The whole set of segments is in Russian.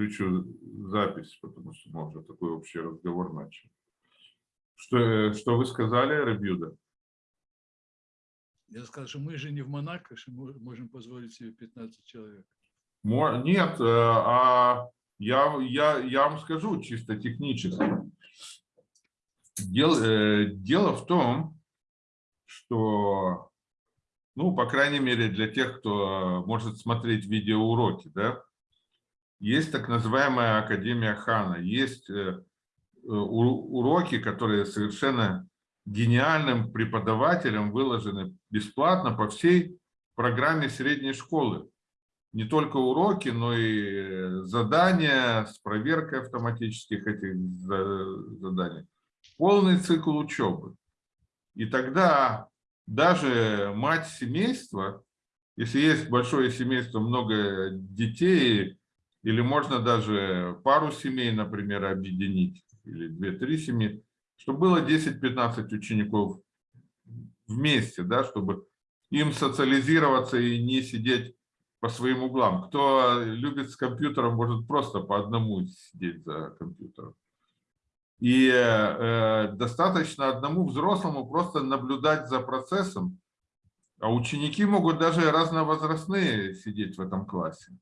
включу запись, потому что мы уже такой общий разговор начали. Что, что вы сказали, Рабьюда? Я сказал, что мы же не в Монако, что мы можем позволить себе 15 человек. Нет, э, а я, я, я вам скажу чисто технически. Дело, э, дело в том, что, ну, по крайней мере, для тех, кто может смотреть видеоуроки, да, есть так называемая Академия Хана, есть э, уроки, которые совершенно гениальным преподавателем выложены бесплатно по всей программе средней школы. Не только уроки, но и задания с проверкой автоматических этих заданий. Полный цикл учебы. И тогда даже мать семейства, если есть большое семейство, много детей, или можно даже пару семей, например, объединить, или две-три семьи, чтобы было 10-15 учеников вместе, да, чтобы им социализироваться и не сидеть по своим углам. Кто любит с компьютером, может просто по одному сидеть за компьютером. И э, достаточно одному взрослому просто наблюдать за процессом, а ученики могут даже разновозрастные сидеть в этом классе.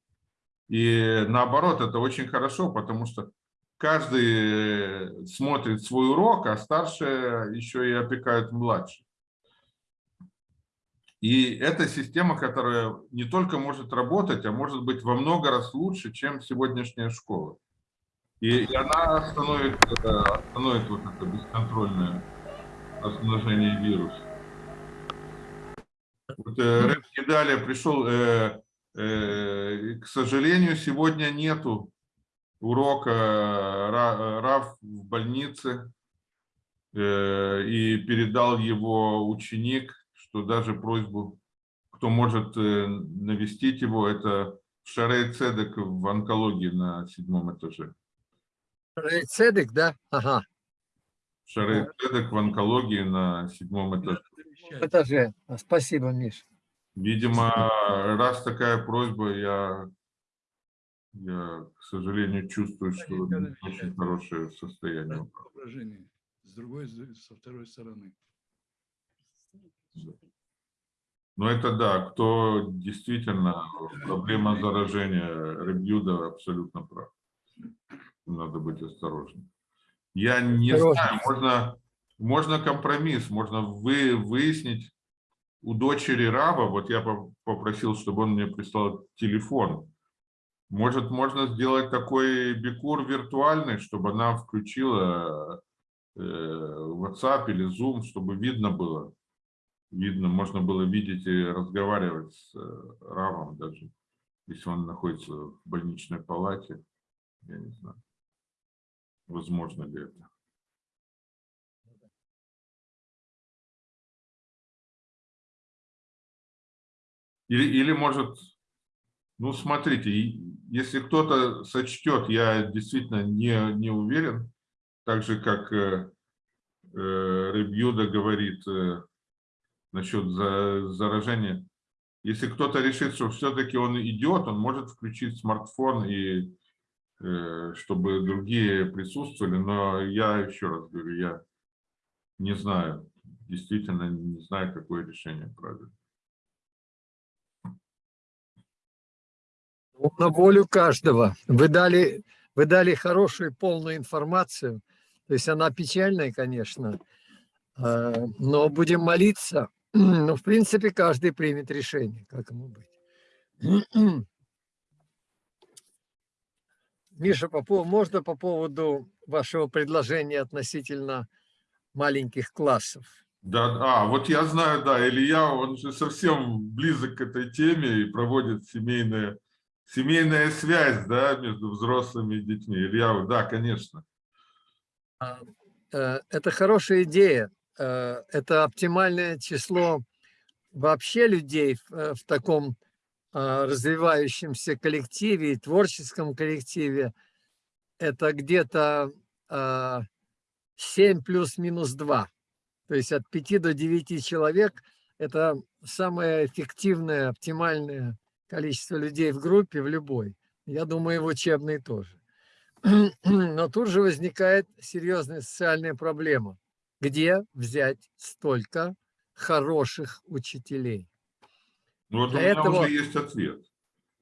И наоборот, это очень хорошо, потому что каждый смотрит свой урок, а старшие еще и опекают младших. И это система, которая не только может работать, а может быть во много раз лучше, чем сегодняшняя школа. И, и она остановит, э, остановит вот это бесконтрольное размножение вируса. Вот, э, Рэп далее пришел, э, к сожалению, сегодня нету урока э, Раф в больнице, э, и передал его ученик, что даже просьбу, кто может э, навестить его, это Шарей Цедек в онкологии на седьмом этаже. Шарей Цедек, да? Ага. Шарей Цедек в онкологии на седьмом этаже. Этаже. Спасибо, Миш. Видимо, раз такая просьба, я, я к сожалению, чувствую, что очень хорошее состояние. С другой, со второй стороны. Ну, это да, кто действительно, проблема заражения Ребьюда абсолютно прав. Надо быть осторожным. Я не знаю, можно, можно компромисс, можно вы, выяснить у дочери Раба, вот я попросил, чтобы он мне прислал телефон. Может, можно сделать такой бикур виртуальный, чтобы она включила э, WhatsApp или Zoom, чтобы видно было, видно, можно было видеть и разговаривать с э, Равом даже, если он находится в больничной палате. Я не знаю, возможно ли это. Или, или может, ну смотрите, если кто-то сочтет, я действительно не, не уверен, так же как э, э, говорит, э, насчет заражения. Если кто-то решит, что все-таки он идет, он может включить смартфон, и э, чтобы другие присутствовали. Но я еще раз говорю, я не знаю, действительно не знаю, какое решение правильно. На волю каждого. Вы дали, вы дали хорошую полную информацию. То есть она печальная, конечно, э, но будем молиться, ну, в принципе, каждый примет решение, как ему быть. Миша, можно по поводу вашего предложения относительно маленьких классов? Да, а, вот я знаю, да, Илья, он же совсем близок к этой теме и проводит семейные, семейная связь, да, между взрослыми и детьми. Илья, да, конечно. А, э, это хорошая идея. Э, это оптимальное число вообще людей в, э, таком а, развивающемся коллективе, творческом коллективе, это где-то 7 плюс-минус 2. То есть от 5 до 9 человек – это самое эффективное, оптимальное количество людей в группе, в любой. Я думаю, в учебной тоже. Но тут же возникает серьезная социальная проблема. Где взять столько хороших учителей? Ну вот Для у меня этого- уже есть ответ.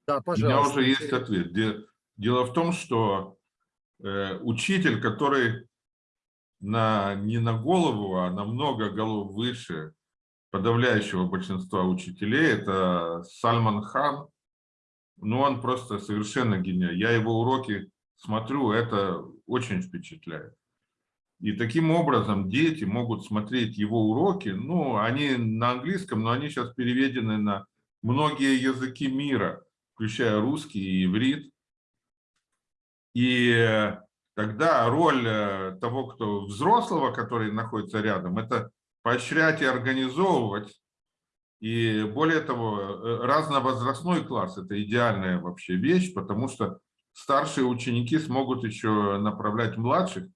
Да, У меня пожалуйста. уже есть ответ. Де- Дело в том, что э, учитель, который на, не на голову, а на много голов выше подавляющего большинства учителей, это Сальман Хан. Ну, он просто совершенно гениальный. Я его уроки смотрю, это очень впечатляет. И таким образом дети могут смотреть его уроки, ну, они на английском, но они сейчас переведены на многие языки мира, включая русский и иврит. И тогда роль э, того, кто взрослого, который находится рядом, это поощрять и организовывать. И более того, э, разновозрастной класс – это идеальная вообще вещь, потому что старшие ученики смогут еще направлять младших,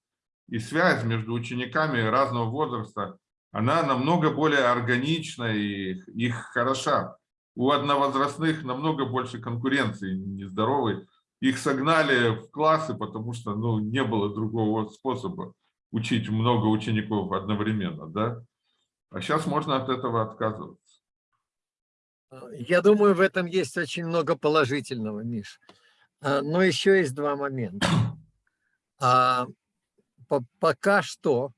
и связь между учениками разного возраста, она намного более органична и их хороша. У одновозрастных намного больше конкуренции нездоровой. Их согнали в классы, потому что ну, не было другого способа учить много учеников одновременно. Да? А сейчас можно от этого отказываться. Я думаю, в этом есть очень много положительного, Миш. А, Но еще есть два момента. А, по- Пока что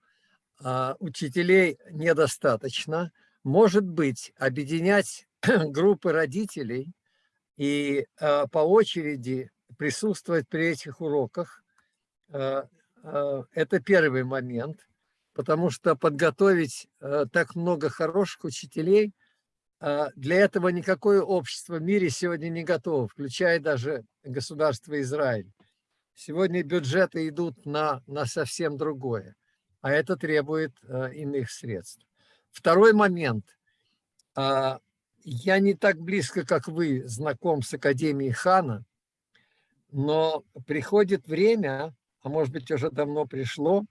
а, учителей недостаточно. Может быть, объединять группы родителей и а, по очереди присутствовать при этих уроках. А, а, Это первый момент, потому что подготовить а, так много хороших учителей – а, Для этого никакое общество в мире сегодня не готово, включая даже государство Израиль. Сегодня бюджеты идут на, на совсем другое, а это требует а, иных средств. Второй момент. А, Я не так близко, как вы, знаком с Академией Хана, но приходит время, а может быть уже давно пришло,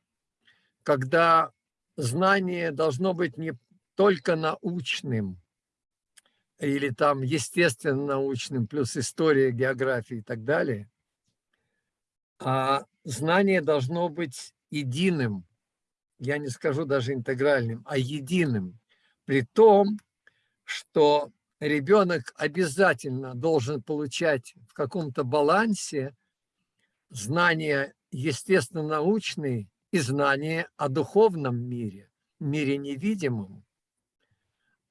когда знание должно быть не только научным, или там естественно-научным, плюс история, география и так далее, а знание должно быть единым, я не скажу даже интегральным, а единым, при том, что ребенок обязательно должен получать в каком-то балансе знания естественно-научные и знания о духовном мире, мире невидимом,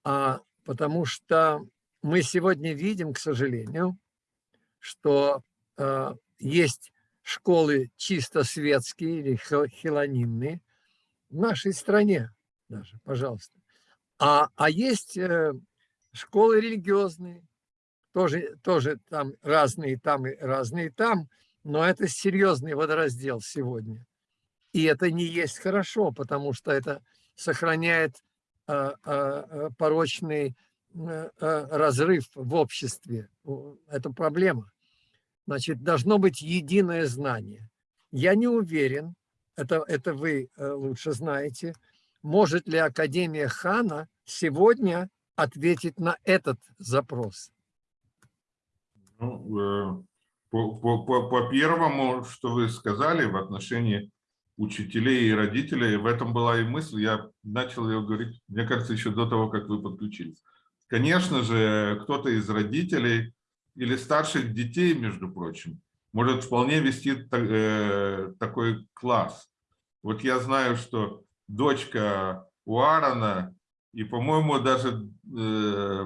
а потому что мы сегодня видим, к сожалению, что э, есть школы чисто светские или хил- хилонимные в нашей стране даже, пожалуйста. А, а есть э, школы религиозные, тоже, тоже там разные там и разные там, но это серьезный водораздел сегодня. И это не есть хорошо, потому что это сохраняет а, а, а, порочный э, э, разрыв в обществе. Это проблема. Значит, должно быть единое знание. Я не уверен, это, это вы э, лучше знаете, может ли Академия Хана сегодня ответить на этот запрос. Ну, по, по, по, по первому, что вы сказали в отношении учителей и родителей, в этом была и мысль, я начал ее говорить, мне кажется, еще до того, как вы подключились. Конечно же, кто-то из родителей или старших детей, между прочим, может вполне вести э, такой класс. Вот я знаю, что дочка у Аарона и, по-моему, даже э,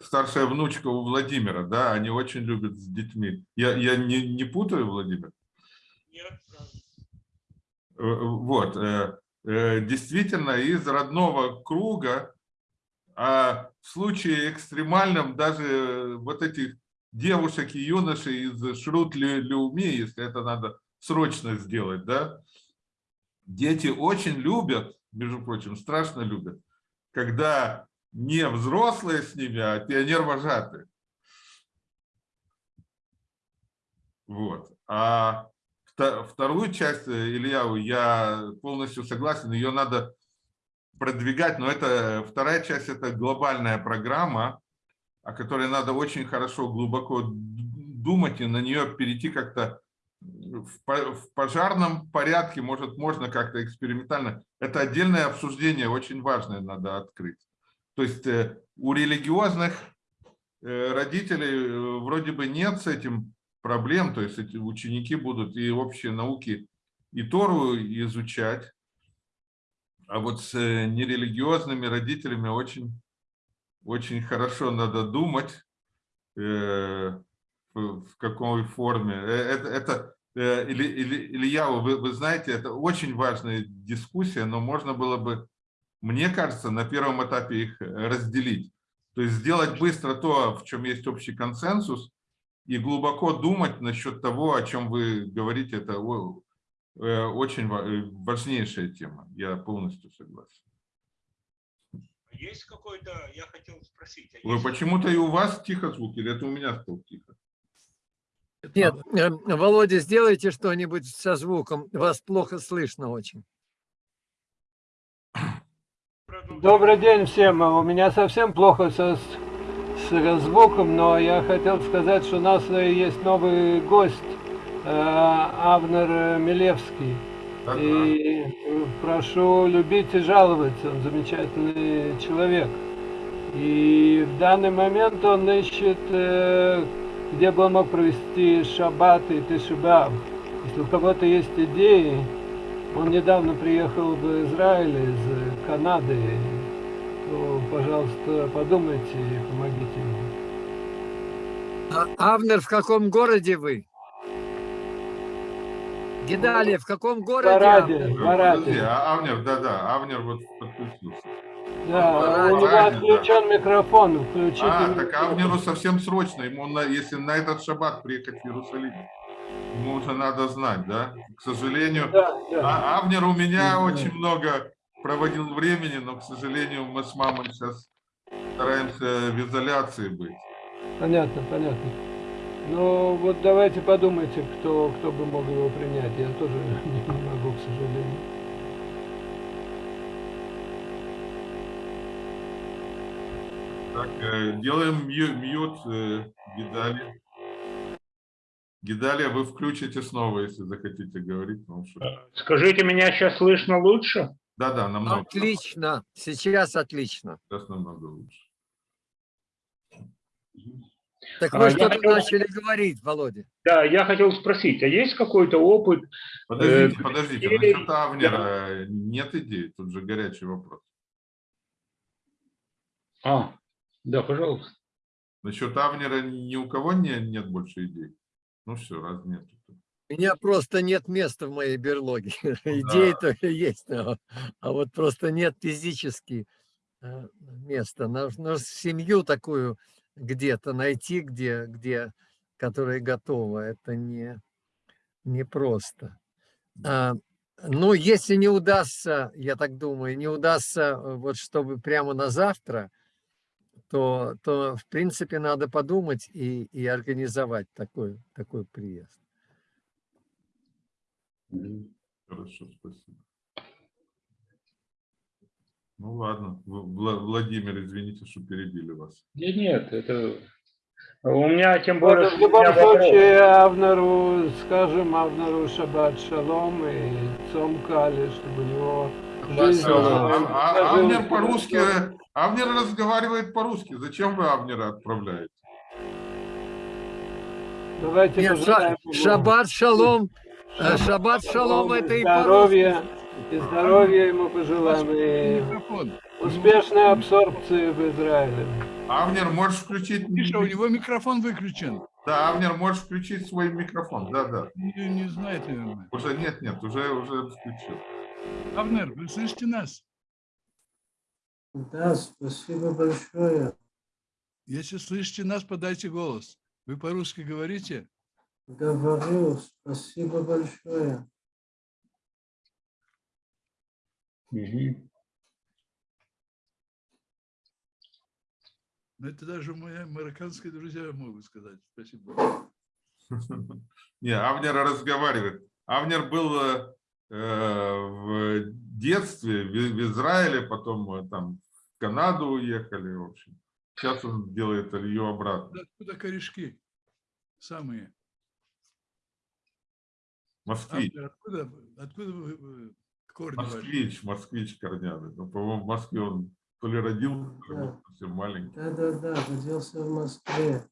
старшая внучка у Владимира, да, они очень любят с детьми. Я, я не, не путаю, Владимир? Э, Вот, э, э, действительно, из родного круга, а в случае экстремальном даже вот этих девушек и юношей из Шрут Лю- Люми, если это надо срочно сделать, да, дети очень любят, между прочим, страшно любят, когда не взрослые с ними, а пионер-вожатые. Вот. А вторую часть, э, Илья, я полностью согласен, ее надо продвигать, но это вторая часть, это глобальная программа, о которой надо очень хорошо, глубоко думать и на нее перейти как-то в по- в пожарном порядке, может, можно как-то экспериментально. Это отдельное обсуждение, очень важное надо открыть. То есть э, у религиозных э, родителей э, вроде бы нет с этим проблем, то есть эти ученики будут и общие науки, и Тору изучать, а вот с э, нерелигиозными родителями очень, очень хорошо надо думать, э, в какой форме. Э, Это, это э, Или, или, Илья, вы, вы знаете, это очень важная дискуссия, но можно было бы, мне кажется, на первом этапе их разделить. То есть сделать быстро то, в чем есть общий консенсус, и глубоко думать насчет того, о чем вы говорите, это э, очень э, важнейшая тема. Я полностью согласен. Есть какой-то, я хотел спросить, а Вы есть почему-то и у вас тихо звук, или это у меня стал тихо? Нет, э, Володя, сделайте что-нибудь со звуком. Вас плохо слышно очень. Добрый день всем. У меня совсем плохо со, с, звуком, но я хотел сказать, что у нас э, есть новый гость, э, Авнер Милевский. Да-да. И э, прошу любить и жаловать, он замечательный человек. И в данный момент он ищет, э, где бы он мог провести шаббат и тишибав. Если у кого-то есть идеи, он недавно приехал в Израиль из э, Канады, то, пожалуйста, подумайте. А, Авнер, в каком городе вы? Гидалия, в каком городе? Параде, Авнер? Подожди, параде. а Авнер, да-да, Авнер вот подключился. Да, Параде, у него да. отключен микрофон, включите. А, так микрофон. Авнеру совсем срочно. Ему, на, если на этот шаббат приехать в Иерусалим, ему уже надо знать, да? К сожалению, Да, да. а Авнер у меня Мгм. очень много проводил времени, но, к сожалению, мы с мамой сейчас стараемся в изоляции быть. Понятно, понятно. Ну вот давайте подумайте, кто, кто бы мог его принять. Я тоже не, не могу, к сожалению. Так, э, делаем мью- мьют э, Гидали. Гидалия, вы включите снова, если захотите говорить. что- Скажите, меня сейчас слышно лучше? Да-да, намного. Отлично, сейчас отлично. Сейчас намного лучше. Так А, вы я что-то хотел- начали говорить, Володя. Да, я хотел спросить, а есть какой-то опыт? Подождите, Э, подождите, идеи- насчет Авнера нет идей, тут же горячий вопрос. А, да, пожалуйста. Насчет Авнера ни у кого не, нет больше идей? Ну все, раз нет. У меня просто нет места в моей берлоге. Идеи-то есть, но- а вот просто нет физически э, места. Нужно семью такую где-то найти, где, где, которая готова. Это не, не просто. А, Ну, если не удастся, я так думаю, не удастся, э, вот чтобы прямо на завтра, то, то в принципе надо подумать и, и организовать такой, такой приезд. Хорошо, спасибо. Ну ладно, В- Вла- Владимир, извините, что перебили вас. Нет, нет, это... У меня тем Вот, более... в что у любом случае, Авнеру, скажем Авнеру Шаббат Шалом и Цом Кали, чтобы у него жизнь... А, э, а- сложилась Авнер по-русски. Авнер разговаривает по-русски. Зачем вы Авнера отправляете? Давайте Нет, пожелаем ему шаббат шалом. э, Шаббат шалом это и по-русски. И здоровья ему пожелаем, и Микрофон. успешной абсорбции в Израиле. Авнер, можешь включить... Миша, у него микрофон выключен. Да, Авнер, можешь включить свой микрофон. Да, да. Не, не знает, наверное. Уже нет, нет, уже, уже включил. Авнер, вы слышите нас? Да, спасибо большое. Если слышите нас, подайте голос. Вы по-русски говорите? Говорю, спасибо большое. Ну, это даже мои марокканские друзья могут сказать. Спасибо. Не, Авнер разговаривает. Авнер был э, в детстве в, в Израиле, потом э, там в Канаду уехали, в общем. Сейчас он делает Илью обратно. Откуда корешки? самые. Автор, откуда, откуда вы- корни? Москвич, москвич корняный. Ну, по-моему, в Москве он то ли родился, то ли Да. совсем маленький. Да, да, да, родился в Москве.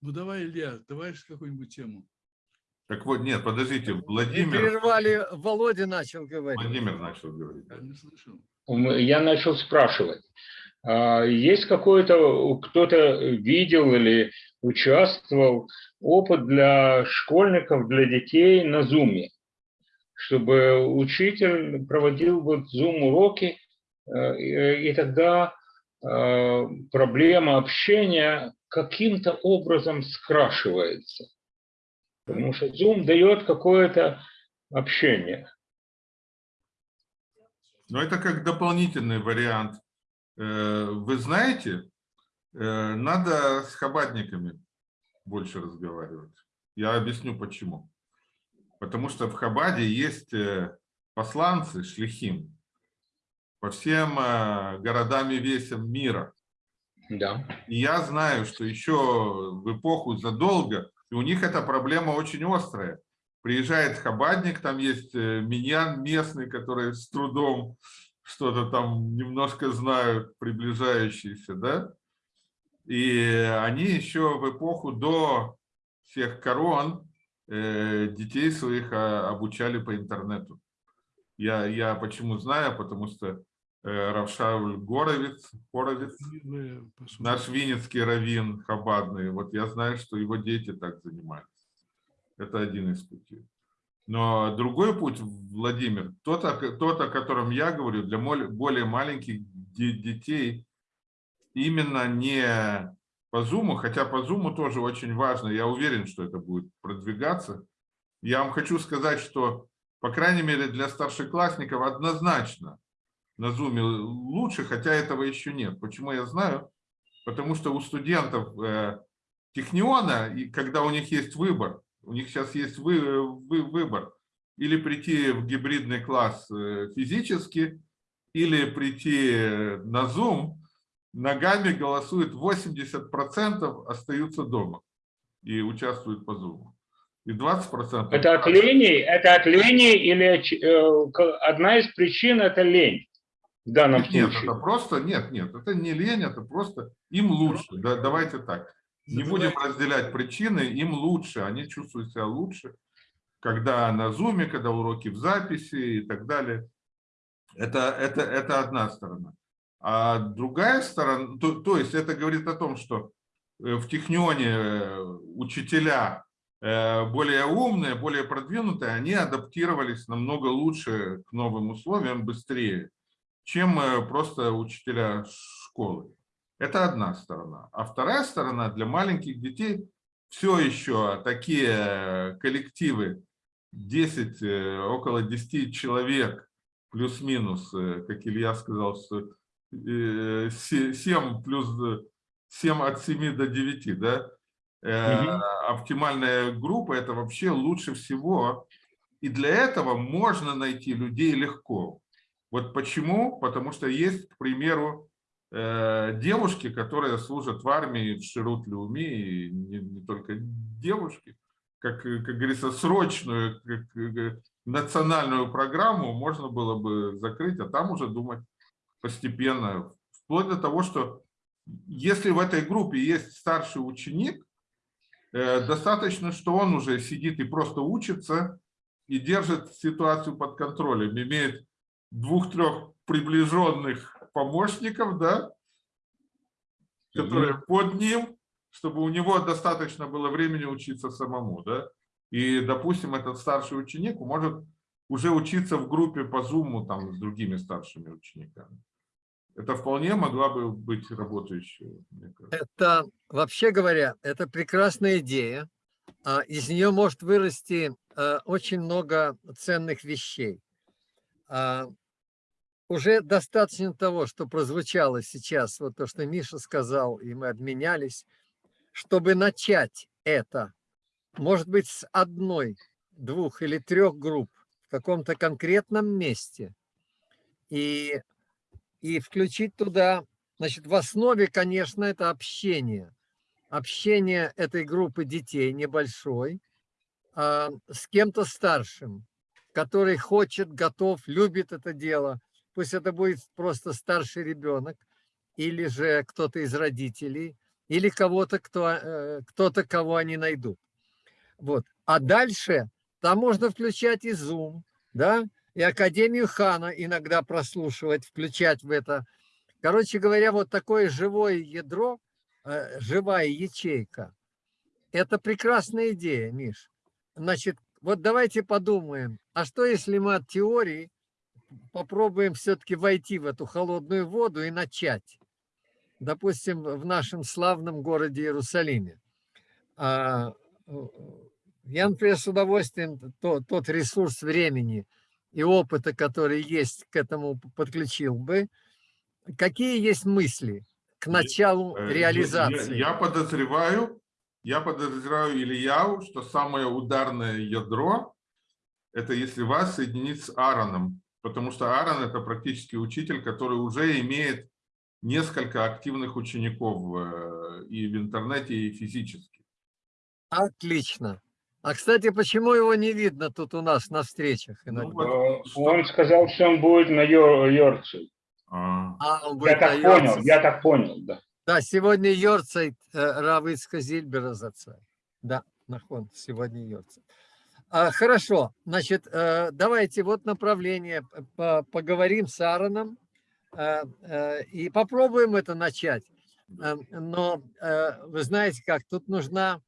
Ну давай, Илья, давай же какую-нибудь тему. Так вот, нет, подождите, Не Владимир, прервали, Володя начал говорить. Владимир начал говорить. Я не слышал. М, Я начал спрашивать. а Есть какой-то, кто-то видел или участвовал опыт для школьников, для детей на Зуме, чтобы учитель проводил вот Зум-уроки, э, и тогда э, проблема общения каким-то образом скрашивается. Потому что Zoom дает какое-то общение. Но это как дополнительный вариант. Э, Вы знаете, надо с хабатниками больше разговаривать. Я объясню почему. Потому что в Хабаде есть э, посланцы, шлихим, по всем э, городам и весям мира. Да. И я знаю, что еще в эпоху задолго, и у них эта проблема очень острая. Приезжает хабадник, там есть э, миньян местный, который с трудом что-то там немножко знают, приближающиеся, да? И они еще в эпоху до всех корон э, детей своих а, обучали по интернету. Я, я почему знаю, потому что э, Равшауль Горовец, посмотри. наш винницкий раввин Хабадный, вот я знаю, что его дети так занимались. Это один из путей. Но другой путь, Владимир, тот, о- тот о котором я говорю, для более маленьких де- детей, именно не по Зуму, хотя по Зуму тоже очень важно, я уверен, что это будет продвигаться. Я вам хочу сказать, что, по крайней мере, для старшеклассников однозначно на Зуме лучше, хотя этого еще нет. Почему я знаю? Потому что у студентов э, Техниона, и когда у них есть выбор, у них сейчас есть вы, вы- выбор, или прийти в гибридный класс э, физически, или прийти на Zoom, ногами голосует 80%, остаются дома и участвуют по Zoom. И 20%... Это от лени, это от лени или э, одна из причин это лень в данном Нет, случае? это просто, нет, нет, это не лень, это просто им лучше. Да, давайте так. Не будем разделять причины, им лучше, они чувствуют себя лучше, когда на зуме, когда уроки в записи и так далее. Это, это, это одна сторона. А другая сторона, то, то есть это говорит о том, что э, в Технионе э, учителя э, более умные, более продвинутые, они адаптировались намного лучше к новым условиям, быстрее, чем просто учителя школы. Это одна сторона. А вторая сторона для маленьких детей все еще такие коллективы 10, э, около 10 человек, плюс-минус, как Илья сказал, что 7 плюс 7 от 7 до 9, да? Э, Мгм. Оптимальная группа – это вообще лучше всего. И для этого можно найти людей легко. Вот почему? Потому что есть, к примеру, э, девушки, которые служат в армии в Ширут-Люми, и не, не только девушки, как, э, как говорится, срочную как, э, национальную программу можно было бы закрыть, а там уже думать постепенно, вплоть до того, что если в этой группе есть старший ученик, э, достаточно, что он уже сидит и просто учится, и держит ситуацию под контролем, имеет двух-трех приближенных помощников, да, которые под ним, чтобы у него достаточно было времени учиться самому, да. И, допустим, этот старший ученик может уже учиться в группе по Zoom там с другими старшими учениками. Это вполне могла бы быть работающая. Это, вообще говоря, это прекрасная идея. а Из нее может вырасти э, очень много ценных вещей. А, Уже достаточно того, что прозвучало сейчас, вот то, что Миша сказал, и мы обменялись, чтобы начать это, может быть, с одной, двух или трех групп каком-то конкретном месте. И и включить туда, значит, в основе, конечно, это общение. Общение этой группы детей небольшой а, с кем-то старшим, который хочет, готов, любит это дело. Пусть это будет просто старший ребенок или же кто-то из родителей, или кого-то, кто, э, кто-то, кого они найдут. Вот. А дальше там можно включать и Zoom, да, и Академию Хана иногда прослушивать, включать в это. Короче говоря, вот такое живое ядро, э, живая ячейка. Это прекрасная идея, Миш. Значит, вот давайте подумаем, а что если мы от теории попробуем все-таки войти в эту холодную воду и начать? допустим, в нашем славном городе Иерусалиме. Я, например, с удовольствием то, тот ресурс времени и опыта, который есть к этому подключил бы. Какие есть мысли к началу Э, реализации? Я, я подозреваю, я подозреваю Ильяу, что самое ударное ядро – это если вас соединить с Аароном, потому что Аарон – это практически учитель, который уже имеет несколько активных учеников э, и в интернете, и физически. Отлично. А, кстати, почему его не видно тут у нас на встречах иногда? вот, Э, что- Он сказал, что он будет на Йор- Йорце. А, А, он Я будет так на понял, я так понял, да. Да, сегодня Йорцайт Равицка Зильбера заца. Да, нахон, сегодня Йорцайт. А, хорошо, значит, э, давайте вот направление, поговорим с Аароном э, э, и попробуем это начать. Э, Но э, вы знаете как, тут нужна,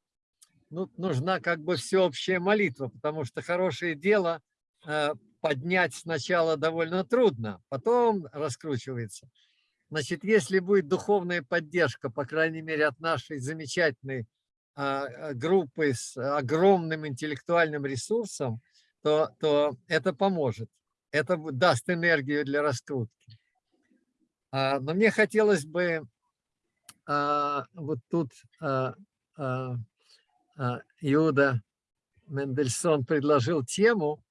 ну, нужна как бы всеобщая молитва, потому что хорошее дело э, поднять сначала довольно трудно, потом раскручивается. Значит, если будет духовная поддержка, по крайней мере, от нашей замечательной а, группы с огромным интеллектуальным ресурсом, то, то это поможет. Это даст энергию для раскрутки. А, Но мне хотелось бы а, вот тут Иуда Мендельсон предложил тему,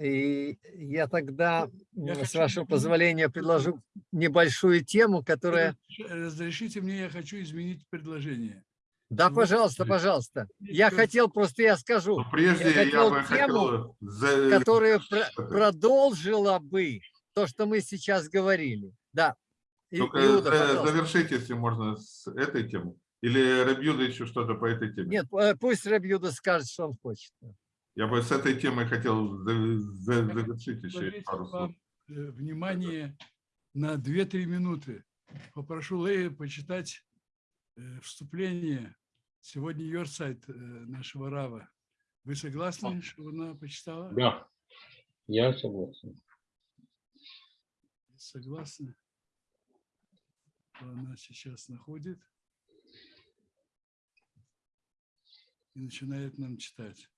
и я тогда, Я с хочу вашего позволения, предложу небольшую тему, которая... Разрешите мне, я хочу изменить предложение. Да, Ну, пожалуйста, пожалуйста. Я хотел, просто я скажу, но прежде я я, хотел бы тему, хотел... которая про- продолжила бы то, что мы сейчас говорили. Да. И- Только Иуда, за- пожалуйста. завершить, если можно, с этой темы. Или Рабьюда еще что-то по этой теме? Нет, э, пусть Рабьюда скажет, что он хочет. Я бы с этой темой хотел завершить еще пару слов. вам э, внимание на 2-3 минуты. Попрошу Лея почитать э, вступление. Сегодня Йорсайт нашего Рава. Вы согласны, чтобы она почитала? Да, я согласен. Согласны? То Она сейчас находит и начинает нам читать.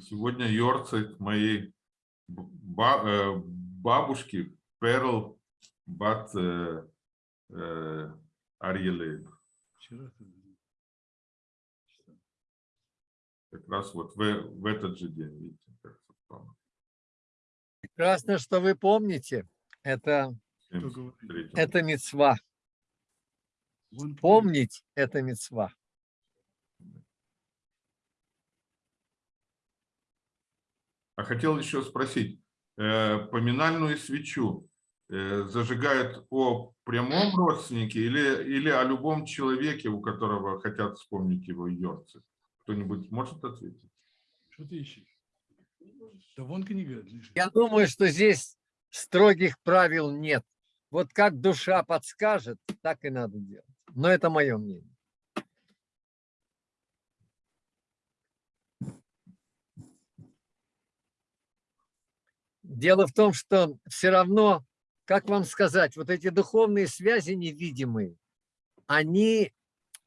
Сегодня Йорцайт моей э, бабушки Перл Бат э, э, читал. Как раз вот в, в этот же день, видите, как совпало. Прекрасно, что вы помните. Это, Кто 73-м. говорит? это мецва. Помнить – это мецва. А хотел еще спросить, э, поминальную свечу э, зажигают о прямом родственнике или, или о любом человеке, у которого хотят вспомнить его йорцы? Кто-нибудь может ответить? Что ты ищешь? Да вон книга лежит. Я думаю, что здесь строгих правил нет. Вот как душа подскажет, так и надо делать. Но это мое мнение. Дело в том, что все равно, как вам сказать, вот эти духовные связи невидимые, они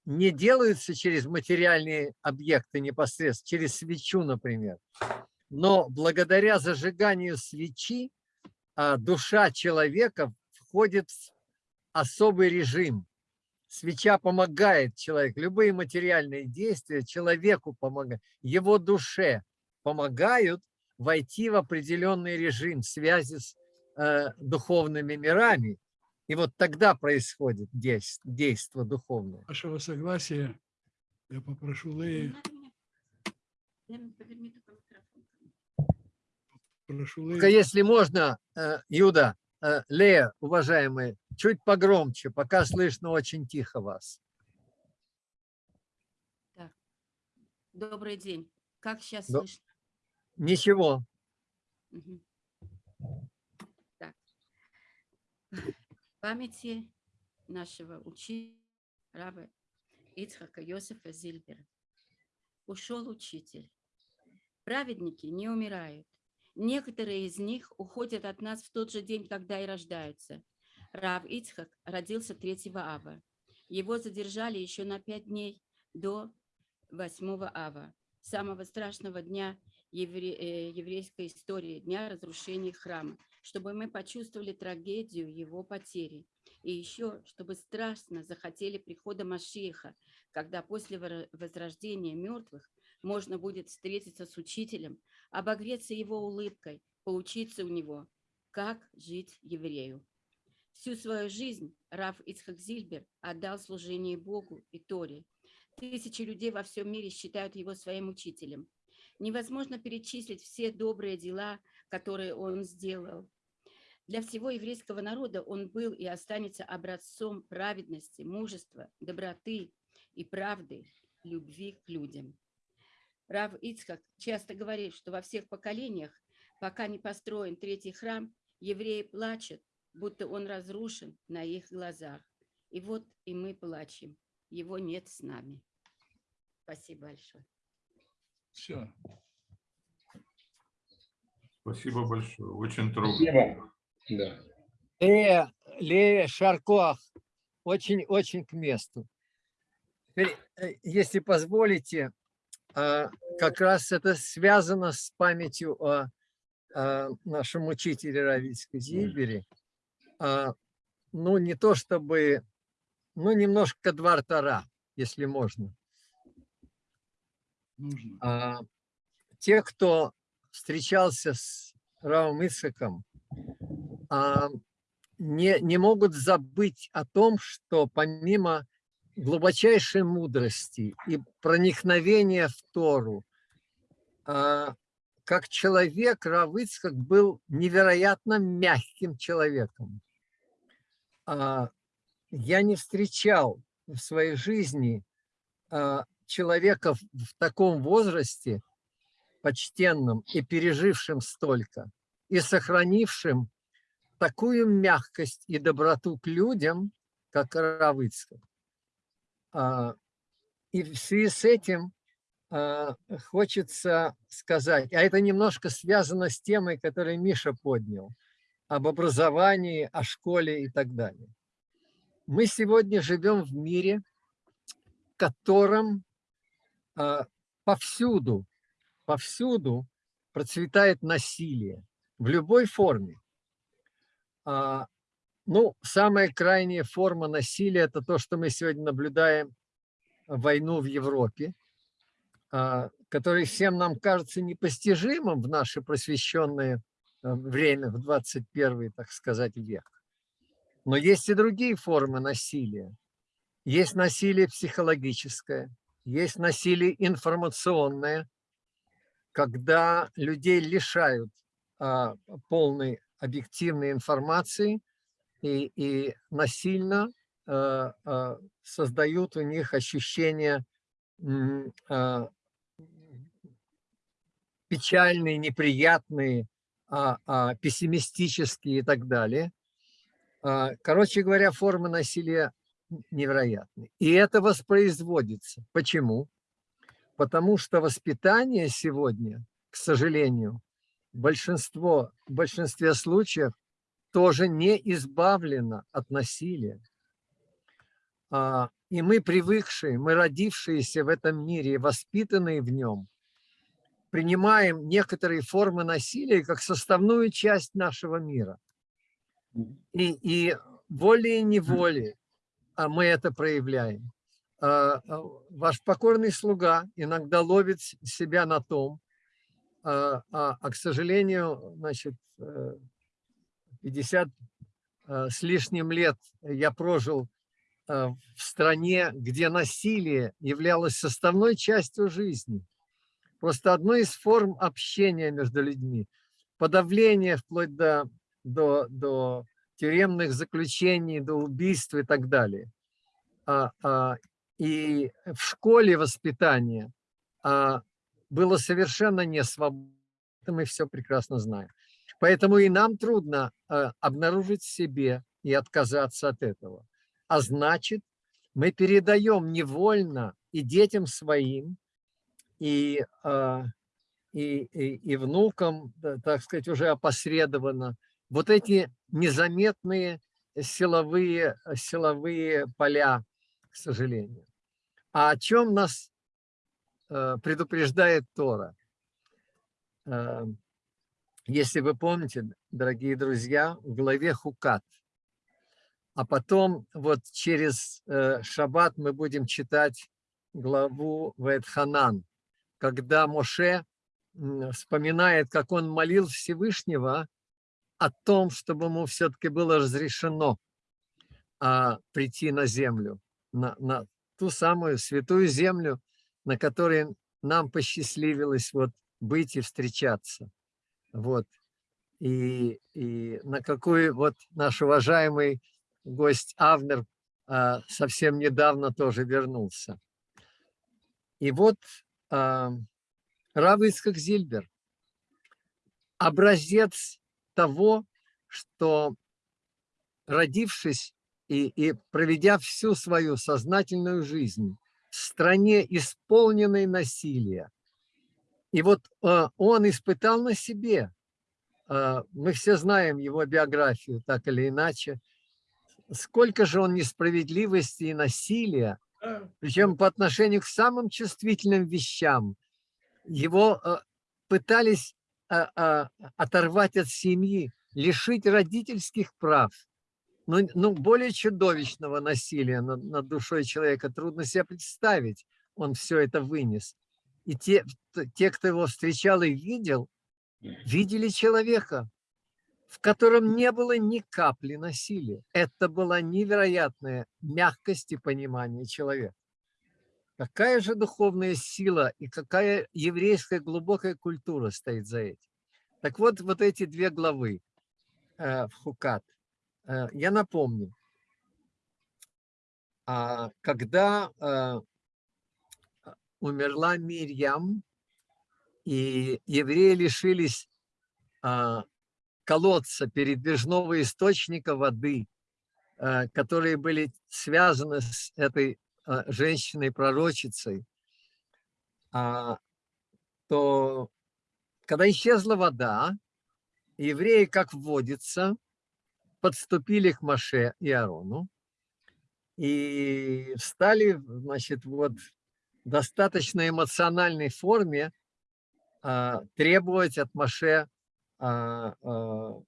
не делаются через материальные объекты непосредственно, через свечу, например. Но благодаря зажиганию свечи а, душа человека входит в особый режим, свеча помогает человеку, любые материальные действия человеку помогают, его душе помогают войти в определенный режим связи с э, духовными мирами. И вот тогда происходит действие, действие духовное. Вашего согласия я попрошу Леи, прошу Только если можно, э, Юда, э, Лея, уважаемые, чуть погромче, пока слышно очень тихо вас. Добрый день. Как сейчас До- слышно? Ничего. Мгм. Так. В памяти нашего учителя, раба Ицхака Йосифа Зильбера. Ушел учитель. Праведники не умирают. Некоторые из них уходят от нас в тот же день, когда и рождаются. Рав Ицхак родился 3 ава. Его задержали еще на пять дней до 8 ава, самого страшного дня евре- э, еврейской истории, дня разрушения храма, чтобы мы почувствовали трагедию его потери. И еще, чтобы страстно захотели прихода Машииха, когда после возрождения мертвых можно будет встретиться с учителем, обогреться его улыбкой, поучиться у него, как жить еврею. Всю свою жизнь Раф Ицхак Зильбер отдал служению Богу и Торе. Тысячи людей во всем мире считают его своим учителем. Невозможно перечислить все добрые дела, которые он сделал. Для всего еврейского народа он был и останется образцом праведности, мужества, доброты и правды, любви к людям. Рав Ицхак часто говорит, что во всех поколениях, пока не построен третий храм, евреи плачут, будто он разрушен на их глазах. И вот и мы плачем. Его нет с нами. Спасибо большое. все. Спасибо большое. Очень трудно. Спасибо. Да. Лея, Лея Шаркоах, очень-очень к месту. Теперь, э, если позволите, как раз это связано с памятью о, о нашем учителе Равицкой Зильбере. А, Ну, не то чтобы, ну, немножко двартара, если можно. Нужно. А, те, кто встречался с Равом Ицхаком, а, не, не могут забыть о том, что помимо глубочайшей мудрости и проникновения в Тору, а, как человек Рав Ицхак был невероятно мягким человеком. А, Я не встречал в своей жизни а, человека в таком возрасте, почтенном и пережившим столько, и сохранившим такую мягкость и доброту к людям, как Равыцкак. А, И в связи с этим а, хочется сказать, а это немножко связано с темой, которую Миша поднял, об образовании, о школе и так далее. Мы сегодня живем в мире, в котором а, повсюду, повсюду процветает насилие в любой форме. А, Ну, самая крайняя форма насилия – это то, что мы сегодня наблюдаем, войну в Европе, а, который всем нам кажется непостижимым в наше просвещенное а, время, в 21 так сказать, век. Но есть и другие формы насилия. Есть насилие психологическое, есть насилие информационное, когда людей лишают а, полной объективной информации и, и насильно а, а, создают у них ощущение а, печальные, неприятные, а, а, пессимистические и так далее. А, Короче говоря, формы насилия невероятны. И это воспроизводится. Почему? Потому что воспитание сегодня, к сожалению, большинство, в большинстве случаев тоже не избавлено от насилия. А, И мы привыкшие, мы родившиеся в этом мире, воспитанные в нем, принимаем некоторые формы насилия как составную часть нашего мира. И, и волей-неволей а мы это проявляем. А, а, Ваш покорный слуга иногда ловит себя на том, а, а, а, к сожалению, значит, э, 50 э, с лишним лет я прожил э, в стране, где насилие являлось составной частью жизни. Просто одной из форм общения между людьми. Подавление вплоть до, до, до тюремных заключений, до убийств и так далее. А, а, и в школе воспитание а, было совершенно не свободно, мы все прекрасно знаем. Поэтому и нам трудно а, обнаружить в себе и отказаться от этого. А значит, мы передаем невольно и детям своим, и, а, и, и, и внукам, так сказать, уже опосредованно, вот эти незаметные силовые, силовые поля, к сожалению. А о чем нас э, предупреждает Тора? Если вы помните, дорогие друзья, в главе Хукат, а потом вот через э, Шаббат мы будем читать главу Ветханан, когда Моше вспоминает, как он молил Всевышнего о том, чтобы ему все-таки было разрешено а, прийти на землю, на, на ту самую святую землю, на которой нам посчастливилось вот быть и встречаться. Вот. И, и на какой вот наш уважаемый гость Авнер а, совсем недавно тоже вернулся. И вот а, Рав Зильбер, образец того, что родившись и, и проведя всю свою сознательную жизнь в стране, исполненной насилия, и вот э, он испытал на себе, э, мы все знаем его биографию так или иначе, сколько же он несправедливости и насилия, причем по отношению к самым чувствительным вещам. Его э, пытались оторвать от семьи, лишить родительских прав. Ну, ну более чудовищного насилия над, над душой человека трудно себе представить. Он все это вынес. И те, те, кто его встречал и видел, видели человека, в котором не было ни капли насилия. Это была невероятная мягкость и понимание человека. Какая же духовная сила и какая еврейская глубокая культура стоит за этим. Так вот, вот эти две главы э, в Хукат. Э, я напомню, э, когда э, умерла Мирьям, и евреи лишились э, колодца, передвижного источника воды, э, которые были связаны с этой э, женщиной-пророчицей, а, то когда исчезла вода, евреи, как вводится, подступили к Маше и Аарону и стали, значит, вот достаточно эмоциональной форме а, требовать от Маше а, а,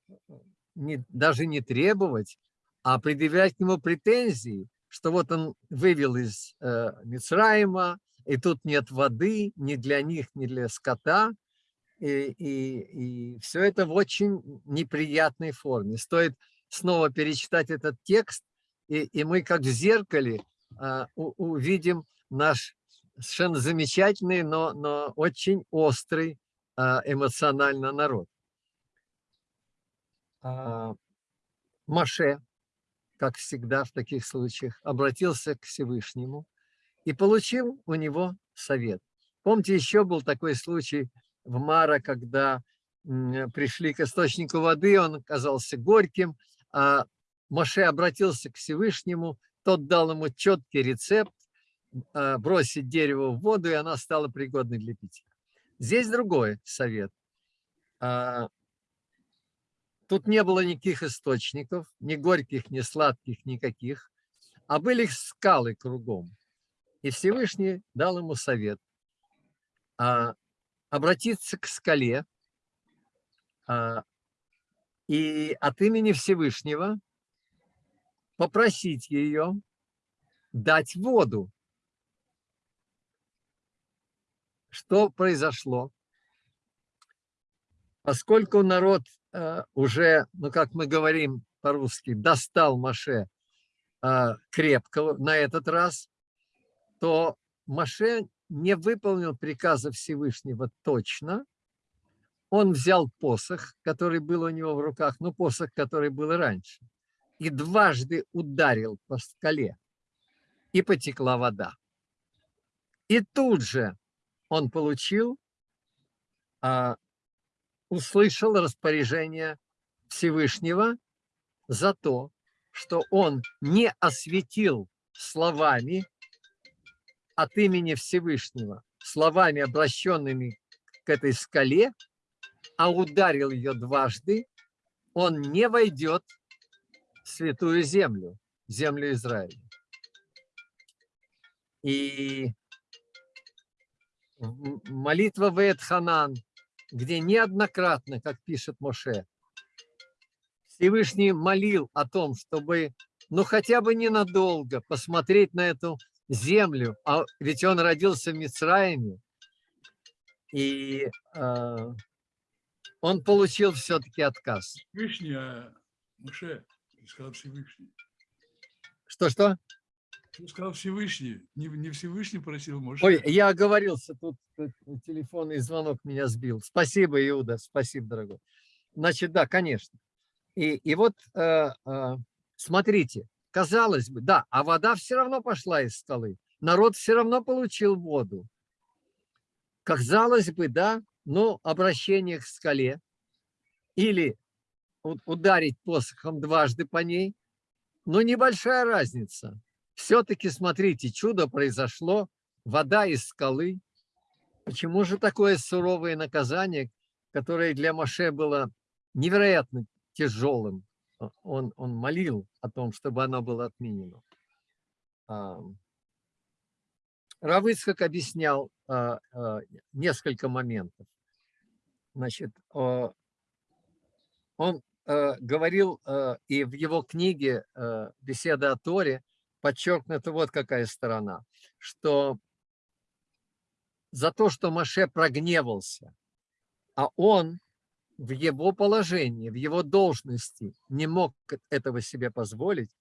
не, даже не требовать, а предъявлять к нему претензии, что вот он вывел из э, Мицраима, и тут нет воды ни для них, ни для скота, и, и, и все это в очень неприятной форме. Стоит снова перечитать этот текст, и, и мы как в зеркале э, увидим наш совершенно замечательный, но, но очень острый э, эмоционально народ. А, Маше, как всегда в таких случаях, обратился к Всевышнему и получил у него совет. Помните, еще был такой случай в Мара, когда пришли к источнику воды, он оказался горьким, а Маше обратился к Всевышнему, тот дал ему четкий рецепт, а, бросить дерево в воду, и она стала пригодной для питья. Здесь другой совет. А, Тут не было никаких источников, ни горьких, ни сладких, никаких, а были скалы кругом. И Всевышний дал ему совет а, обратиться к скале а, и от имени Всевышнего попросить ее дать воду. Что произошло? Поскольку народ э, уже, ну как мы говорим по-русски, достал Маше э, крепко на этот раз, то Маше не выполнил приказа Всевышнего точно. Он взял посох, который был у него в руках, ну посох, который был раньше, и дважды ударил по скале, и потекла вода. И тут же он получил, а, услышал распоряжение Всевышнего за то, что он не осветил словами от имени Всевышнего, словами, обращенными к этой скале, а ударил ее дважды, он не войдет в святую землю, землю Израиля. И молитва Веет-Ханан, где неоднократно, как пишет Моше, Всевышний молил о том, чтобы, ну хотя бы ненадолго, посмотреть на эту землю, а ведь он родился в Мицраиме, и э, он получил все-таки отказ. Всевышний, а Муше, ты сказал Всевышний. Что-что? Ты сказал Всевышний, не, не Всевышний просил Муше. Ой, я оговорился, тут, тут телефонный звонок меня сбил. Спасибо, Иуда, спасибо, дорогой. Значит, да, конечно. И, и вот э, э, смотрите, казалось бы, да, а вода все равно пошла из скалы. Народ все равно получил воду. Казалось бы, да, но обращение к скале или ударить посохом дважды по ней, но небольшая разница. Все-таки, смотрите, чудо произошло, вода из скалы. Почему же такое суровое наказание, которое для Моше было невероятно тяжелым? Он, он молил о том, чтобы оно было отменено. Равыцкак объяснял а, а, несколько моментов. Значит, он а, говорил, и в его книге «Беседа о Торе» подчеркнута вот какая сторона, что за то, что Маше прогневался, а он в его положении, в его должности не мог этого себе позволить,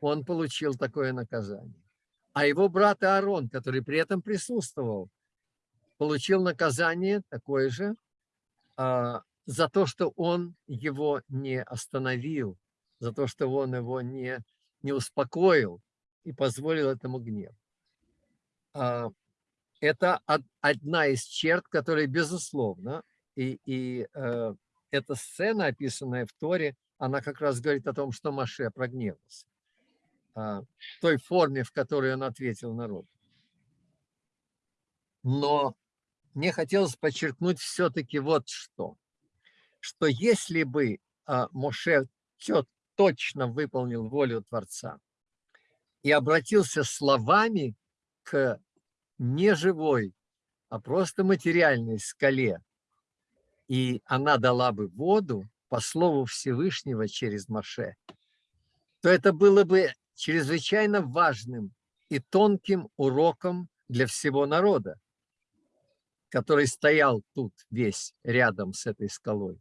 он получил такое наказание. А его брат Аарон, который при этом присутствовал, получил наказание такое же а, за то, что он его не остановил, за то, что он его не, не успокоил и позволил этому гнев. А, это одна из черт, которые, безусловно, и, и э, эта сцена, описанная в Торе, она как раз говорит о том, что Маше прогневался. А, той форме, в которой он ответил народу. Но мне хотелось подчеркнуть все-таки вот что. Что если бы а, Моше точно выполнил волю Творца и обратился словами к не живой, а просто материальной скале, и она дала бы воду по слову Всевышнего через Моше, то это было бы чрезвычайно важным и тонким уроком для всего народа, который стоял тут весь рядом с этой скалой.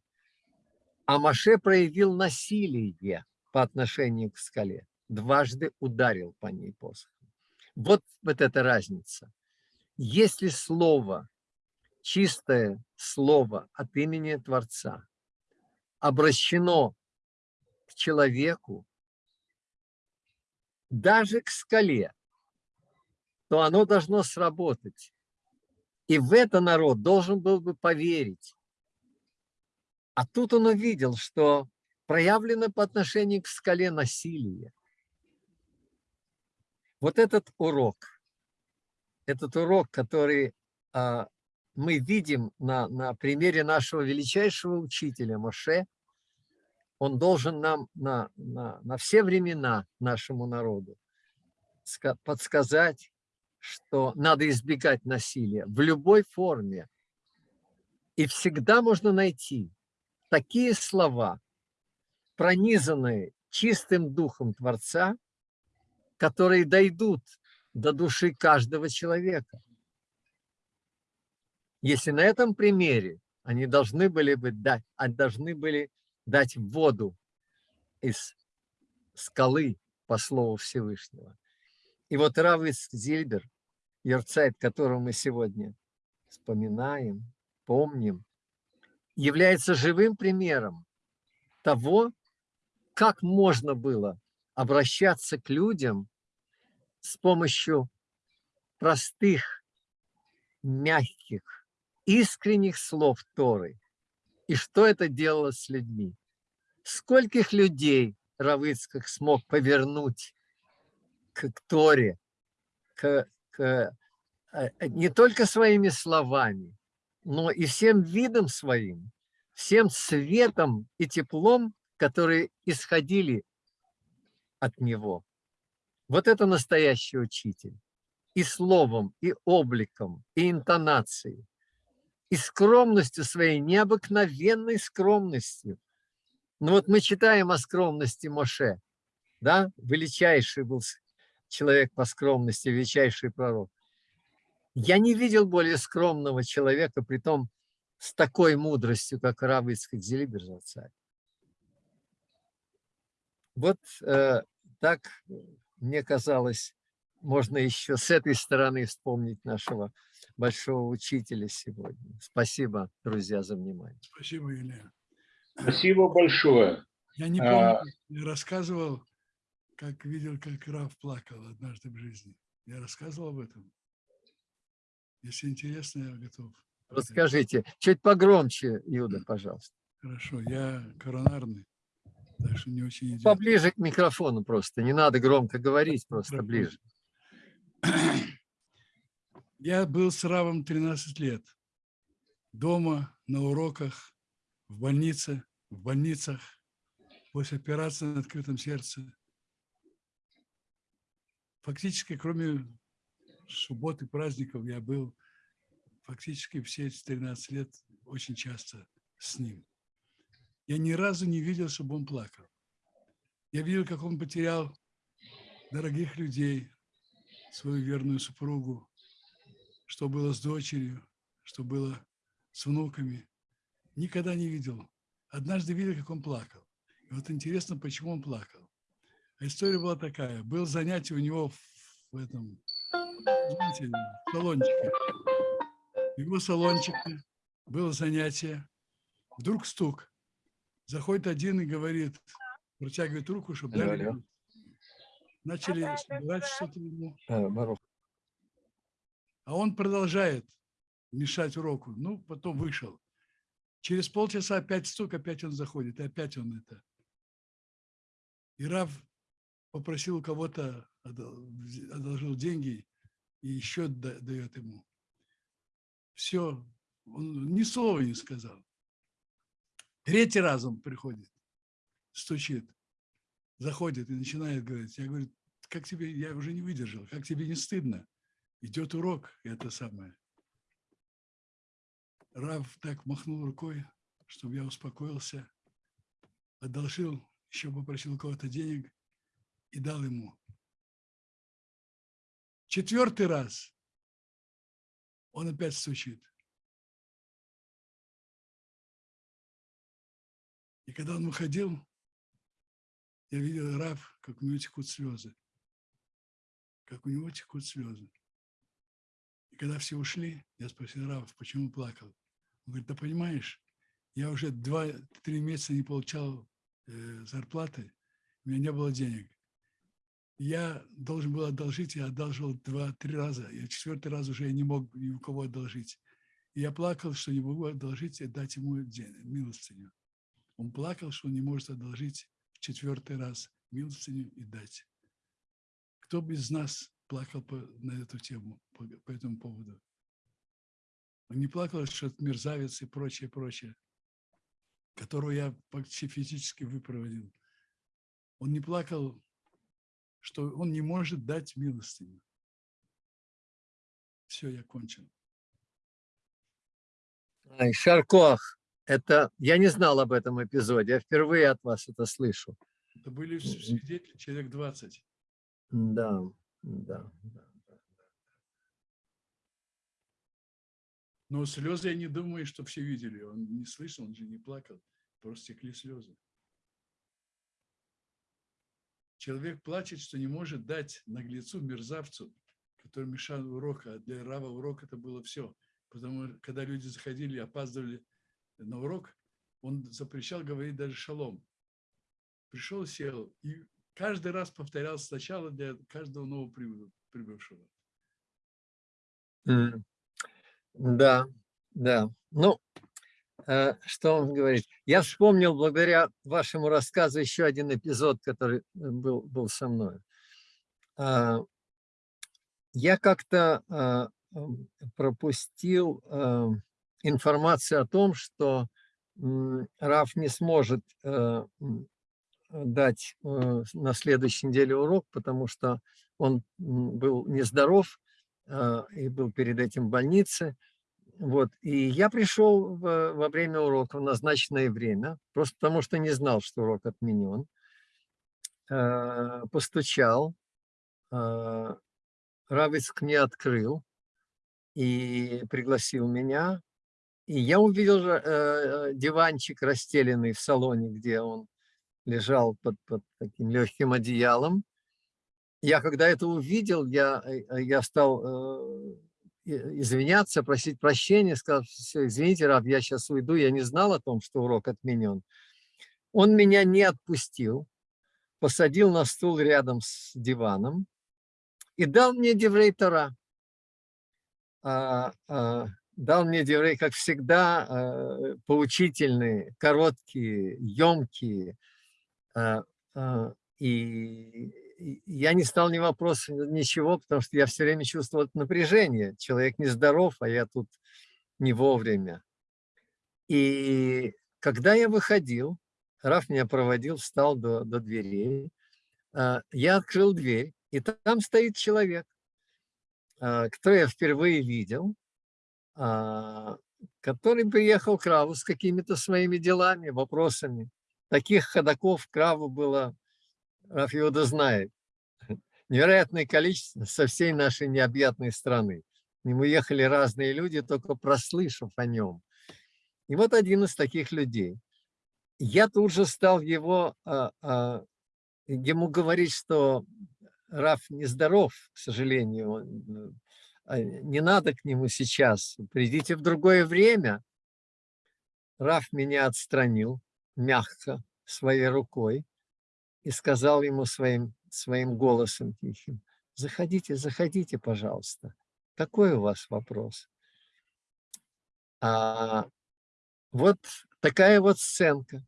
А Маше проявил насилие по отношению к скале, дважды ударил по ней посохом. Вот, вот эта разница. Если слово, чистое слово от имени Творца обращено к человеку, даже к скале, то оно должно сработать. И в это народ должен был бы поверить. А тут он увидел, что проявлено по отношению к скале насилие. Вот этот урок, этот урок, который а, мы видим на, на примере нашего величайшего учителя Моше, он должен нам на, на, на все времена нашему народу подсказать, что надо избегать насилия в любой форме. И всегда можно найти такие слова, пронизанные чистым духом Творца, которые дойдут до души каждого человека. Если на этом примере они должны были бы дать, а должны были дать воду из скалы по слову Всевышнего. И вот Равис Зильбер, Йорцайт, которого мы сегодня вспоминаем, помним, является живым примером того, как можно было обращаться к людям с помощью простых, мягких, искренних слов Торы. И что это делало с людьми? Скольких людей Равыцкак смог повернуть к Торе, к, к, э, не только своими словами, но и всем видом своим, всем светом и теплом, которые исходили от него. Вот это настоящий учитель. И словом, и обликом, и интонацией, и скромностью своей, необыкновенной скромностью. Ну вот мы читаем о скромности Моше, да, величайший был человек по скромности, величайший пророк. Я не видел более скромного человека, при том с такой мудростью, как Ицхак Зелибер царь. Вот э, так, мне казалось, можно еще с этой стороны вспомнить нашего большого учителя сегодня. Спасибо, друзья, за внимание. Спасибо, Илья. Спасибо большое. Я не А. помню, я рассказывал, как видел, как Раф плакал однажды в жизни. Я рассказывал об этом. Если интересно, я готов. Расскажите, чуть погромче, Юда, пожалуйста. Хорошо, я коронарный, что не очень идет. Поближе к микрофону просто, не надо громко говорить, просто ближе. Я был с Равом 13 лет. Дома, на уроках, в больнице, в больницах, после операции на открытом сердце. Фактически, кроме субботы, праздников, я был фактически все эти 13 лет очень часто с ним. Я ни разу не видел, чтобы он плакал. Я видел, как он потерял дорогих людей, свою верную супругу, что было с дочерью, что было с внуками. Никогда не видел. Однажды видел, как он плакал. И вот интересно, почему он плакал. А история была такая. Был занятие у него в этом, знаете, салончике. В его салончике было занятие. Вдруг стук. Заходит один и говорит, протягивает руку, чтобы Алло, дали. алло. Начали собирать что-то ему. Барух. А он продолжает мешать уроку. Ну, потом вышел. Через полчаса опять стук, опять он заходит, и опять он это. И Рав попросил у кого-то, одолжил деньги и еще да- дает ему. Все, он ни слова не сказал. Третий раз он приходит, стучит, заходит и начинает говорить. Я говорю, как тебе, я уже не выдержал, как тебе не стыдно? Идет урок, это самое. Рав так махнул рукой, чтобы я успокоился, одолжил, еще попросил у кого-то денег и дал ему. Четвертый раз он опять стучит. И когда он выходил, я видел Рав, как у него текут слезы. Как у него текут слезы. И когда все ушли, я спросил Рав, почему плакал. Он говорит, да понимаешь, я уже два-три месяца не получал э, зарплаты, у меня не было денег. Я должен был одолжить, я одолжил два-три раза, и четвертый раз уже я не мог ни у кого одолжить. И я плакал, что не могу одолжить и дать ему день- милостыню. Он плакал, что не может одолжить в четвертый раз милостыню и дать. Кто бы из нас плакал по, на эту тему, по, по этому поводу? Он не плакал, что это мерзавец и прочее, прочее, которого я почти физически выпроводил. Он не плакал, что он не может дать милостыню. Все, я кончил. Шаркох, это, я не знал об этом эпизоде, я впервые от вас это слышу. Это были свидетели, человек 20. Да, да, да. Но слезы, я не думаю, что все видели. Он не слышал, он же не плакал. Просто текли слезы. Человек плачет, что не может дать наглецу, мерзавцу, который мешал урок, а для Рава урок это было все. Потому что когда люди заходили, опаздывали на урок, он запрещал говорить даже шалом. Пришел, сел, и каждый раз повторял сначала для каждого нового прибывшего. Да, да. Ну, э, что он говорит? Я вспомнил благодаря вашему рассказу еще один эпизод, который был, был со мной. А, Я как-то м, пропустил информацию о том, что Раф не сможет э, дать э, на следующей неделе урок, потому что он был нездоров э, и был перед этим в больнице. Вот. И я пришел во время урока в назначенное время, просто потому что не знал, что урок отменен. Постучал, Равицк мне открыл и пригласил меня. И я увидел же, э, диванчик расстеленный в салоне, где он лежал под, под таким легким одеялом. Я когда это увидел, я, э, я стал э, извиняться, просить прощения, сказал, все, извините, Раб, я сейчас уйду, я не знал о том, что урок отменен. Он меня не отпустил, посадил на стул рядом с диваном и дал мне Деврей Тора. А, а, дал мне Деврей, как всегда, э, поучительные, короткие, емкие. А, а, И я не стал ни вопроса, ничего, потому что я все время чувствовал напряжение. Человек нездоров, а я тут не вовремя. И когда я выходил, Раф меня проводил, встал до, до дверей, а, я открыл дверь, и там стоит человек, который я впервые видел, который приехал к Раву с какими-то своими делами, вопросами. Таких ходаков к Раву было, Раф Иуда знает, невероятное количество со всей нашей необъятной страны. К нему ехали разные люди, только прослышав о нем. И вот один из таких людей. Я тут же стал его, а, а, ему говорить, что Раф нездоров, к сожалению, он, а, не надо к нему сейчас, придите в другое время. Раф меня отстранил мягко своей рукой и сказал ему своим, своим голосом тихим, заходите, заходите, пожалуйста. Какой у вас вопрос? А, вот такая вот сценка.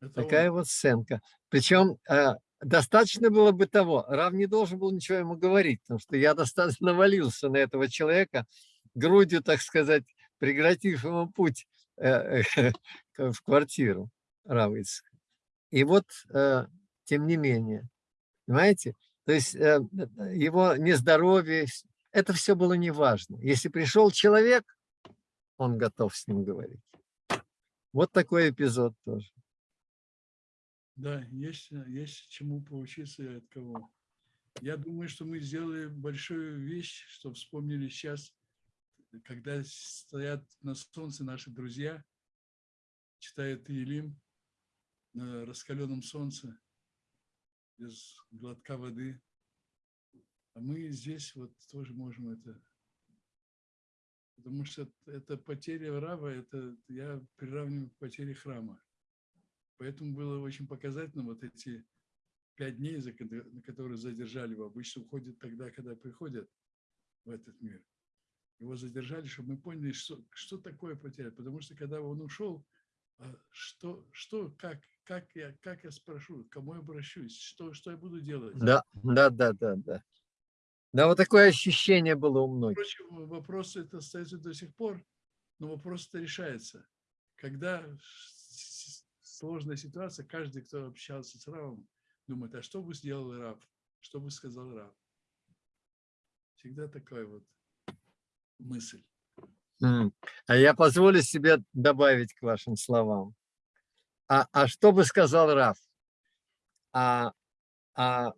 Это Такая он. вот сценка. Причем э, достаточно было бы того, Рав не должен был ничего ему говорить, потому что я достаточно навалился на этого человека, грудью, так сказать, преградив ему путь э, э, в квартиру Равицка. И вот, э, тем не менее, понимаете, то есть его нездоровье, это все было неважно. Если пришел человек, он готов с ним говорить. Вот такой эпизод тоже. Да, есть, э, есть чему поучиться и от кого. Я думаю, что мы сделали большую вещь, что вспомнили сейчас, когда стоят на солнце наши друзья, читают Иелим на раскаленном солнце, без глотка воды. А мы здесь вот тоже можем это. Потому что это потеря раба, это я приравниваю к потере храма. Поэтому было очень показательно вот эти пять дней, за на которые задержали его. Обычно уходят тогда, когда приходят в этот мир. Его задержали, чтобы мы поняли, что, что такое потеря. Потому что когда он ушел, а что, что, как, как я, как я спрошу, к кому я обращусь, что, что я буду делать? Да, да, да, да, да. Да, вот такое ощущение было у многих. Впрочем, вопрос это остается до сих пор, но вопрос это решается. Когда сложная ситуация, каждый, кто общался с Равом, думает, а что бы сделал Рав, что бы сказал Рав. Всегда такая вот мысль. А я позволю себе добавить к вашим словам. А, а что бы сказал Раф? А, а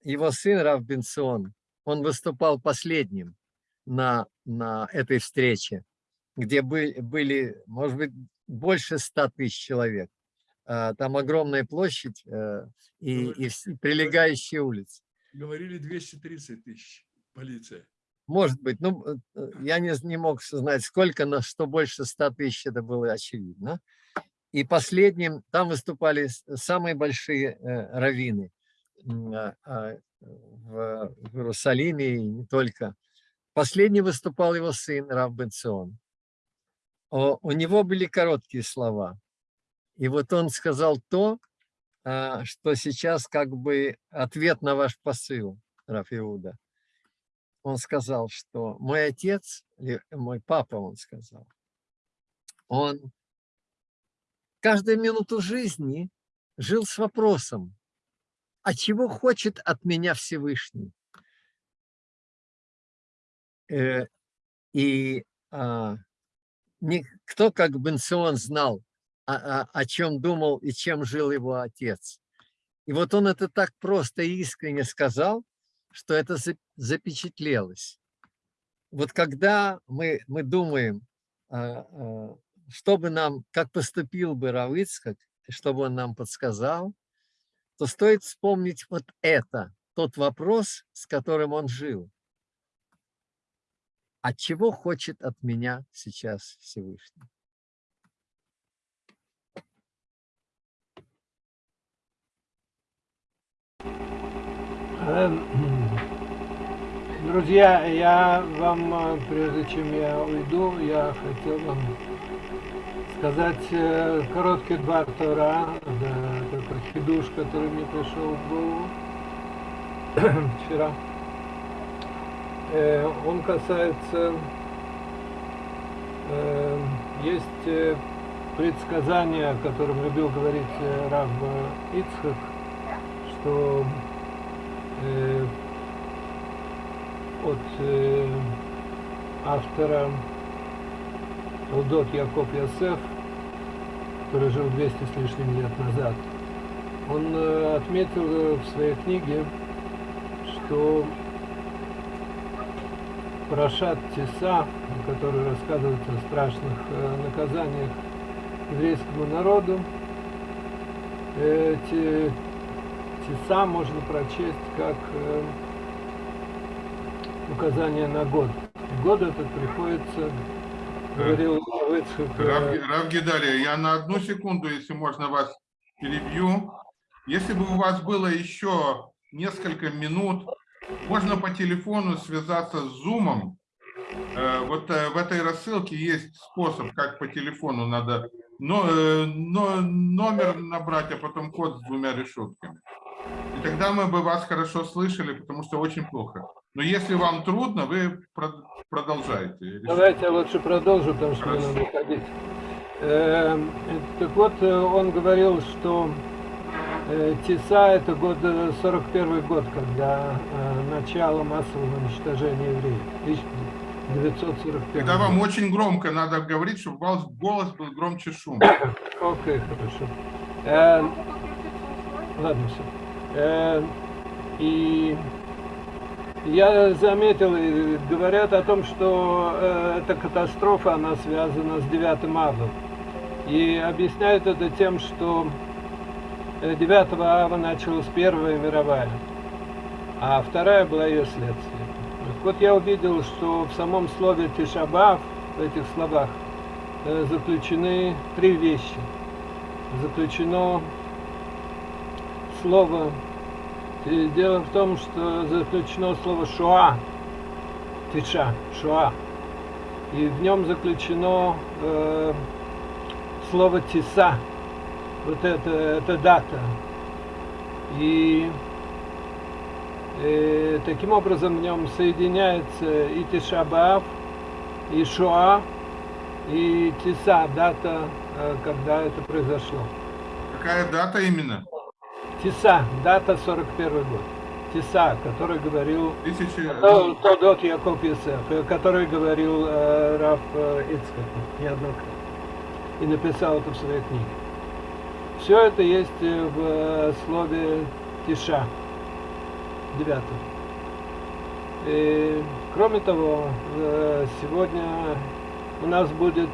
его сын Рав Бенцион, он выступал последним на, на этой встрече, где были, были, может быть, больше ста тысяч человек. А, Там огромная площадь э, и, и прилегающие улицы. Говорили 230 тысяч полиция. Может быть, ну, э, э, я не, не мог знать, сколько, но что больше 100 тысяч, это было очевидно. И последним, там выступали самые большие э, раввины а, а, в, в Иерусалиме и не только. Последний выступал его сын Рав Бенцион. О- У него были короткие слова. И вот он сказал то, а, что сейчас как бы ответ на ваш посыл, Раф Иуда он сказал, что мой отец, мой папа, он сказал, он каждую минуту жизни жил с вопросом, а чего хочет от меня Всевышний? Э, И а, никто, как Бенцион, знал, о, о- о чем думал и чем жил его отец. И вот он это так просто и искренне сказал, что это за- запечатлелось. Вот когда мы, мы думаем, а, а, что бы нам, как поступил бы Равыцкак, чтобы он нам подсказал, то стоит вспомнить вот это, тот вопрос, с которым он жил. От чего хочет от меня сейчас Всевышний? Друзья, я вам, э, прежде чем я уйду, я хотел вам сказать э, короткие два Тора, да, такой хидуш, который мне пришел в голову вчера. Э, Он касается, э, есть предсказание, о котором любил говорить э, Рав Ицхак, что от э, автора Удот Яков Ясеф, который жил 200 с лишним лет назад. Он э, отметил э, в своей книге, что Парашат Теса, который рассказывает о страшных э, наказаниях еврейскому народу, эти Теса можно прочесть как э, указание на год. Год этот приходится, говорил Ицхак, Рав, э, Рав Гедалия, я на одну секунду, если можно вас перебью. Если бы у вас было еще несколько минут, можно по телефону связаться с Zoom. Э, Вот э, в этой рассылке есть способ, как по телефону надо но, но- номер набрать, а потом код с двумя решетками. И тогда мы бы вас хорошо слышали, потому что очень плохо. Но если вам трудно, вы прод- продолжайте. Давайте я лучше продолжу, потому что мне Хорошо. надо уходить. Эм, э, Так вот, э, он говорил, что э, Тиса это год, э, 41 год, когда э, начало массового уничтожения евреев. 1941 Тогда вам очень громко надо говорить, чтобы голос, голос был громче шума. Окей, хорошо. Э, ладно, все. И я заметил, и говорят о том, что э, эта катастрофа, она связана с 9 ава. И объясняют это тем, что э, 9 ава началась Первая мировая, а вторая была ее следствие. Вот я увидел, что в самом слове Тишабав, в этих словах, э, заключены три вещи. Заключено слово... и Дело в том, что заключено слово «шоа», «тиша», «шоа». И в нем заключено э, слово «тиса», вот это, это дата. И э, таким образом в нем соединяется и Тишабаав, и Шоа, и Тиса, дата, э, когда это произошло. Какая дата именно? Тиса, дата 41 год. Тиса, который говорил Тысячи... То- Тодот Яков Йосеф, э, который говорил э, Раф э, Ицхак неоднократно. И написал это в своей книге. Все это есть э, в э, слове Тиша. 9. И, кроме того, сегодня у нас будет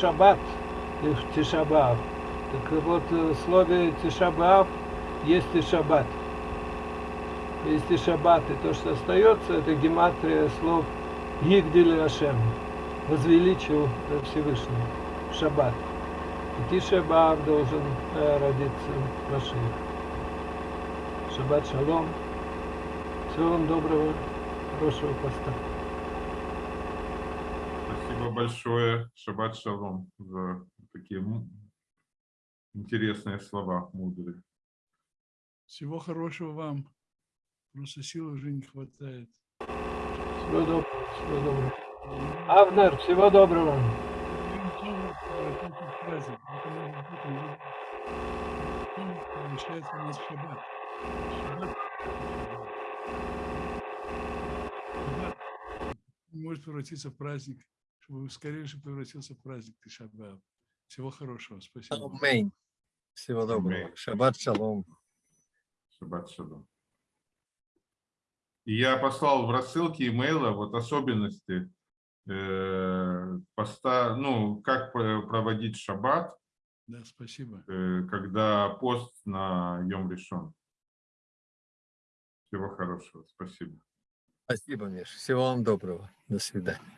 шаббат, и в Тишабав. Так вот, в слове Тишабав есть и шаббат. Есть и шаббат, и то, что остается, это гематрия слов Гигдили Ашем, возвеличил Всевышний, шаббат. И Тишабав должен э, родиться Машиах. Шаббат шалом. Всего вам доброго, хорошего поста. Спасибо большое, Шаббат Шалом, за такие интересные слова, мудрые. Всего хорошего вам. Просто сил уже не хватает. Всего доброго. Всего доброго. Авнер, всего доброго. Получается у нас шаббат. Шаббат. Шаббат может превратиться в праздник, чтобы скорее же превратился в праздник Тишабаав. Всего хорошего. Спасибо. Аминь. Всего доброго. Шаббат шалом. Шаббат Шалом. И я послал в рассылке имейла вот особенности э, поста, ну, как про- проводить шаббат, Да, спасибо. э, когда пост на Йом решен. Всего хорошего. Спасибо. Спасибо, Миш. Всего вам доброго. До свидания.